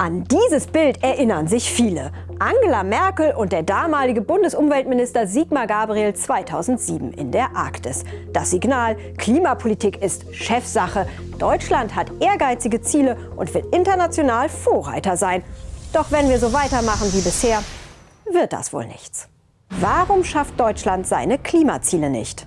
An dieses Bild erinnern sich viele. Angela Merkel und der damalige Bundesumweltminister Sigmar Gabriel 2007 in der Arktis. Das Signal, Klimapolitik ist Chefsache. Deutschland hat ehrgeizige Ziele und will international Vorreiter sein. Doch wenn wir so weitermachen wie bisher, wird das wohl nichts. Warum schafft Deutschland seine Klimaziele nicht?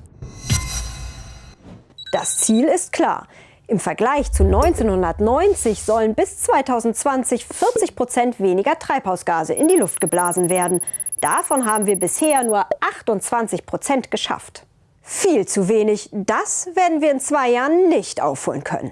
Das Ziel ist klar. Im Vergleich zu 1990 sollen bis 2020 40 Prozent weniger Treibhausgase in die Luft geblasen werden. Davon haben wir bisher nur 28 Prozent geschafft. Viel zu wenig. Das werden wir in zwei Jahren nicht aufholen können.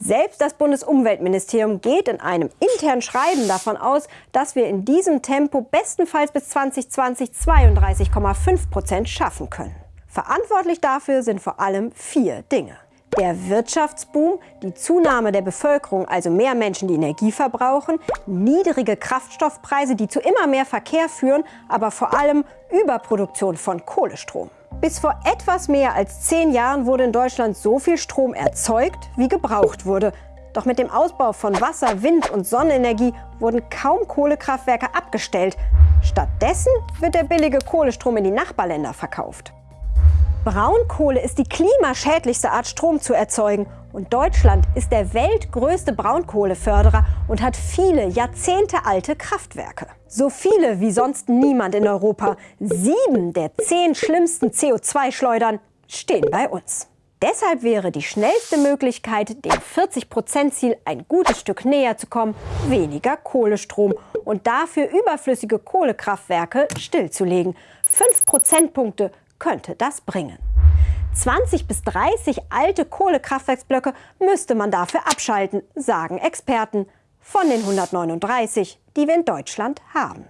Selbst das Bundesumweltministerium geht in einem internen Schreiben davon aus, dass wir in diesem Tempo bestenfalls bis 2020 32,5 Prozent schaffen können. Verantwortlich dafür sind vor allem vier Dinge. Der Wirtschaftsboom, die Zunahme der Bevölkerung, also mehr Menschen, die Energie verbrauchen, niedrige Kraftstoffpreise, die zu immer mehr Verkehr führen, aber vor allem Überproduktion von Kohlestrom. Bis vor etwas mehr als zehn Jahren wurde in Deutschland so viel Strom erzeugt, wie gebraucht wurde. Doch mit dem Ausbau von Wasser-, Wind- und Sonnenenergie wurden kaum Kohlekraftwerke abgestellt. Stattdessen wird der billige Kohlestrom in die Nachbarländer verkauft. Braunkohle ist die klimaschädlichste Art Strom zu erzeugen und Deutschland ist der weltgrößte Braunkohleförderer und hat viele jahrzehntealte Kraftwerke. So viele wie sonst niemand in Europa. Sieben der zehn schlimmsten CO2-Schleudern stehen bei uns. Deshalb wäre die schnellste Möglichkeit, dem 40-Prozent-Ziel ein gutes Stück näher zu kommen, weniger Kohlestrom und dafür überflüssige Kohlekraftwerke stillzulegen. Fünf Prozentpunkte könnte das bringen. 20 bis 30 alte Kohlekraftwerksblöcke müsste man dafür abschalten, sagen Experten, von den 139, die wir in Deutschland haben.